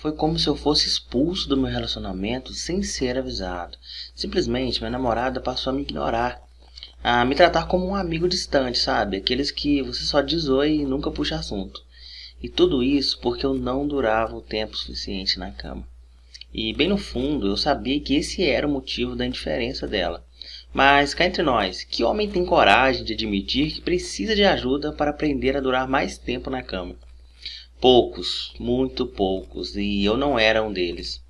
Foi como se eu fosse expulso do meu relacionamento sem ser avisado. Simplesmente minha namorada passou a me ignorar, a me tratar como um amigo distante, sabe? Aqueles que você só diz oi e nunca puxa assunto. E tudo isso porque eu não durava o tempo suficiente na cama. E bem no fundo eu sabia que esse era o motivo da indiferença dela. Mas cá entre nós, que homem tem coragem de admitir que precisa de ajuda para aprender a durar mais tempo na cama? Poucos, muito poucos, e eu não era um deles.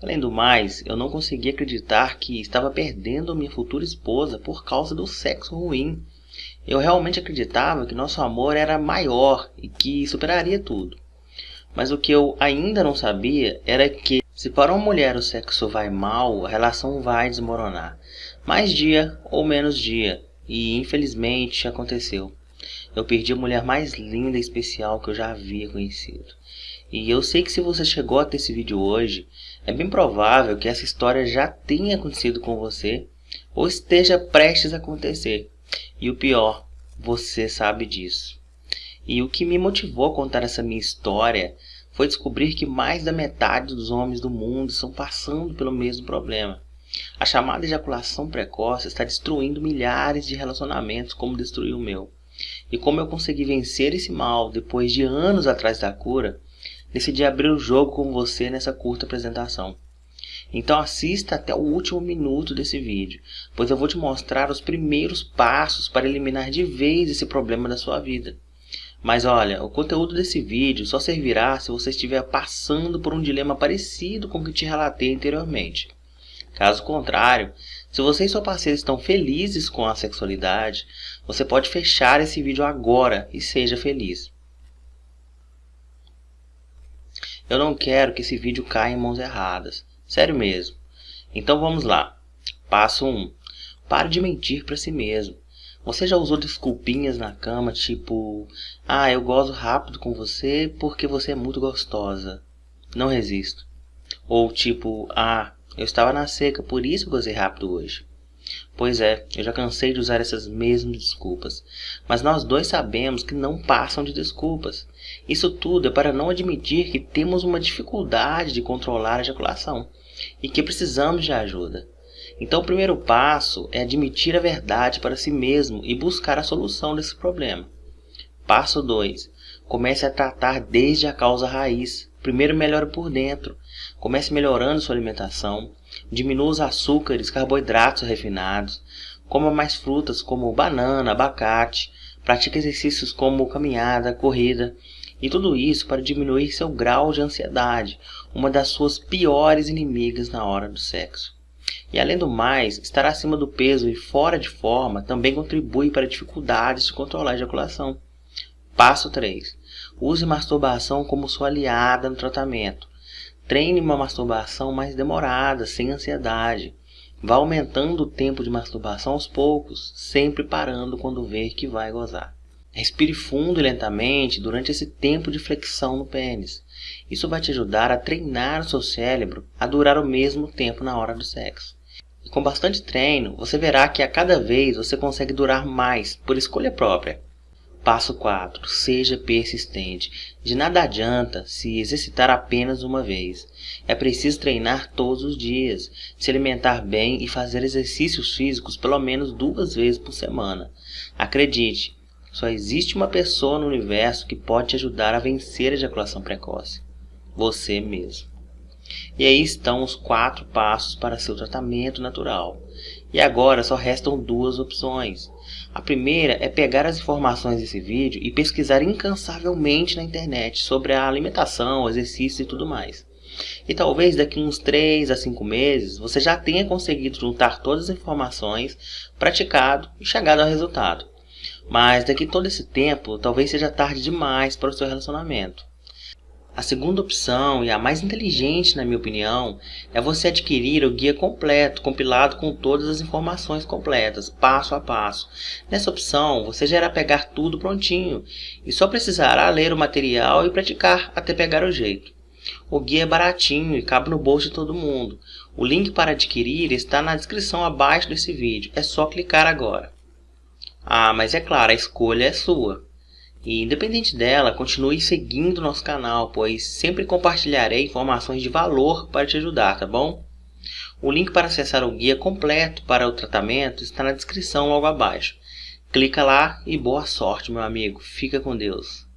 Além do mais, eu não conseguia acreditar que estava perdendo minha futura esposa por causa do sexo ruim. Eu realmente acreditava que nosso amor era maior e que superaria tudo. Mas o que eu ainda não sabia era que, se para uma mulher o sexo vai mal, a relação vai desmoronar. Mais dia ou menos dia, e infelizmente aconteceu. Eu perdi a mulher mais linda e especial que eu já havia conhecido. E eu sei que se você chegou até esse vídeo hoje, é bem provável que essa história já tenha acontecido com você ou esteja prestes a acontecer. E o pior, você sabe disso. E o que me motivou a contar essa minha história foi descobrir que mais da metade dos homens do mundo estão passando pelo mesmo problema. A chamada ejaculação precoce está destruindo milhares de relacionamentos como destruiu o meu. E como eu consegui vencer esse mal depois de anos atrás da cura, decidi abrir o jogo com você nessa curta apresentação. Então assista até o último minuto desse vídeo, pois eu vou te mostrar os primeiros passos para eliminar de vez esse problema da sua vida. Mas olha, o conteúdo desse vídeo só servirá se você estiver passando por um dilema parecido com o que te relatei anteriormente. Caso contrário, se você e sua parceira estão felizes com a sexualidade, você pode fechar esse vídeo agora e seja feliz. Eu não quero que esse vídeo caia em mãos erradas. Sério mesmo. Então vamos lá. Passo 1. Pare de mentir para si mesmo. Você já usou desculpinhas na cama, tipo... Ah, eu gozo rápido com você porque você é muito gostosa. Não resisto. Ou tipo... Ah, eu estava na seca, por isso gozei rápido hoje. Pois é, eu já cansei de usar essas mesmas desculpas. Mas nós dois sabemos que não passam de desculpas. Isso tudo é para não admitir que temos uma dificuldade de controlar a ejaculação e que precisamos de ajuda. Então o primeiro passo é admitir a verdade para si mesmo e buscar a solução desse problema. Passo 2. Comece a tratar desde a causa raiz. Primeiro melhore por dentro. Comece melhorando sua alimentação. Diminua os açúcares, carboidratos refinados. Coma mais frutas como banana, abacate. Pratique exercícios como caminhada, corrida. E tudo isso para diminuir seu grau de ansiedade, uma das suas piores inimigas na hora do sexo. E além do mais, estar acima do peso e fora de forma também contribui para dificuldades de controlar a ejaculação. Passo 3. Use masturbação como sua aliada no tratamento. Treine uma masturbação mais demorada, sem ansiedade. Vá aumentando o tempo de masturbação aos poucos, sempre parando quando ver que vai gozar. Respire fundo e lentamente durante esse tempo de flexão no pênis. Isso vai te ajudar a treinar o seu cérebro a durar o mesmo tempo na hora do sexo. E com bastante treino, você verá que a cada vez você consegue durar mais por escolha própria. Passo 4. Seja persistente. De nada adianta se exercitar apenas uma vez. É preciso treinar todos os dias, se alimentar bem e fazer exercícios físicos pelo menos duas vezes por semana. Acredite, só existe uma pessoa no universo que pode te ajudar a vencer a ejaculação precoce. Você mesmo. E aí estão os quatro passos para seu tratamento natural. E agora só restam duas opções. A primeira é pegar as informações desse vídeo e pesquisar incansavelmente na internet sobre a alimentação, exercício e tudo mais. E talvez daqui uns 3 a 5 meses você já tenha conseguido juntar todas as informações, praticado e chegado ao resultado. Mas daqui todo esse tempo talvez seja tarde demais para o seu relacionamento. A segunda opção, e a mais inteligente na minha opinião, é você adquirir o guia completo, compilado com todas as informações completas, passo a passo. Nessa opção, você já irá pegar tudo prontinho e só precisará ler o material e praticar até pegar o jeito. O guia é baratinho e cabe no bolso de todo mundo. O link para adquirir está na descrição abaixo desse vídeo, é só clicar agora. Ah, mas é claro, a escolha é sua. E independente dela, continue seguindo nosso canal, pois sempre compartilharei informações de valor para te ajudar, tá bom? O link para acessar o guia completo para o tratamento está na descrição logo abaixo. Clica lá e boa sorte, meu amigo. Fica com Deus.